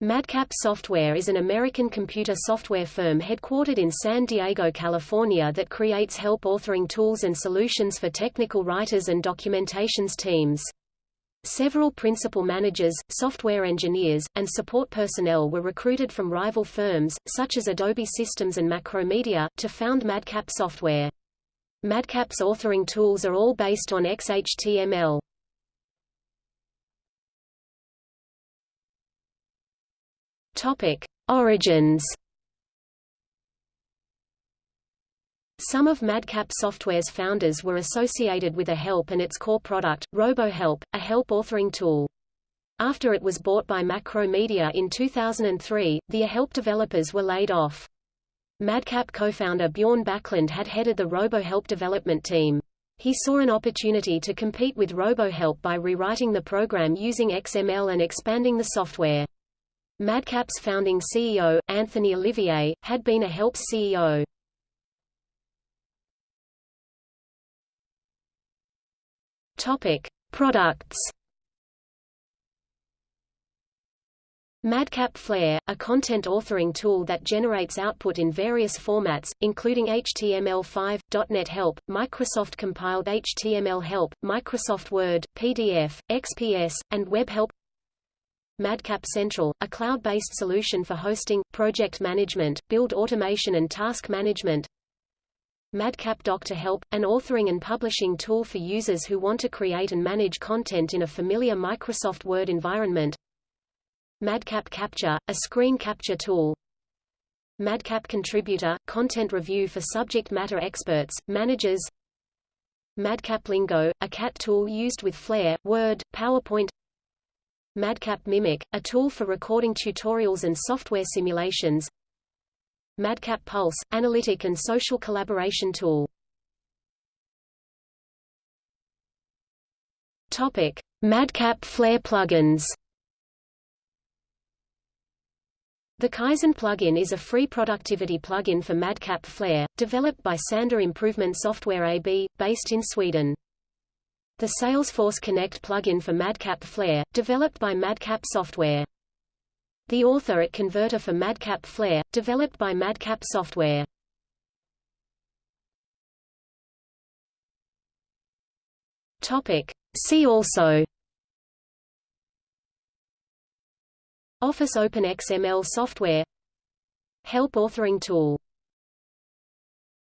Madcap Software is an American computer software firm headquartered in San Diego, California that creates help authoring tools and solutions for technical writers and documentations teams. Several principal managers, software engineers, and support personnel were recruited from rival firms, such as Adobe Systems and Macromedia, to found Madcap Software. Madcap's authoring tools are all based on XHTML. Topic: Origins. Some of Madcap Software's founders were associated with eHelp and its core product, RoboHelp, a help authoring tool. After it was bought by Macromedia in 2003, the eHelp developers were laid off. Madcap co-founder Bjorn Backlund had headed the RoboHelp development team. He saw an opportunity to compete with RoboHelp by rewriting the program using XML and expanding the software. Madcap's founding CEO, Anthony Olivier, had been eHelp's CEO. Topic: Products. Madcap Flare, a content authoring tool that generates output in various formats, including HTML5, .NET Help, Microsoft Compiled HTML Help, Microsoft Word, PDF, XPS, and Web Help Madcap Central, a cloud-based solution for hosting, project management, build automation and task management. Madcap Doc-To-Help, an authoring and publishing tool for users who want to create and manage content in a familiar Microsoft Word environment. Madcap Capture, a screen capture tool. Madcap Contributor, content review for subject matter experts, managers. Madcap Lingo, a CAT tool used with Flare, Word, PowerPoint. Madcap Mimic, a tool for recording tutorials and software simulations. Madcap Pulse, analytic and social collaboration tool. Topic: Madcap Flare plugins. The Kaizen plugin is a free productivity plugin for Madcap Flare, developed by Sander Improvement Software AB, based in Sweden. The Salesforce Connect plugin for Madcap Flare, developed by Madcap Software. The Author-it Converter for Madcap Flare, developed by Madcap Software. Topic. See also Office Open XML software Help authoring tool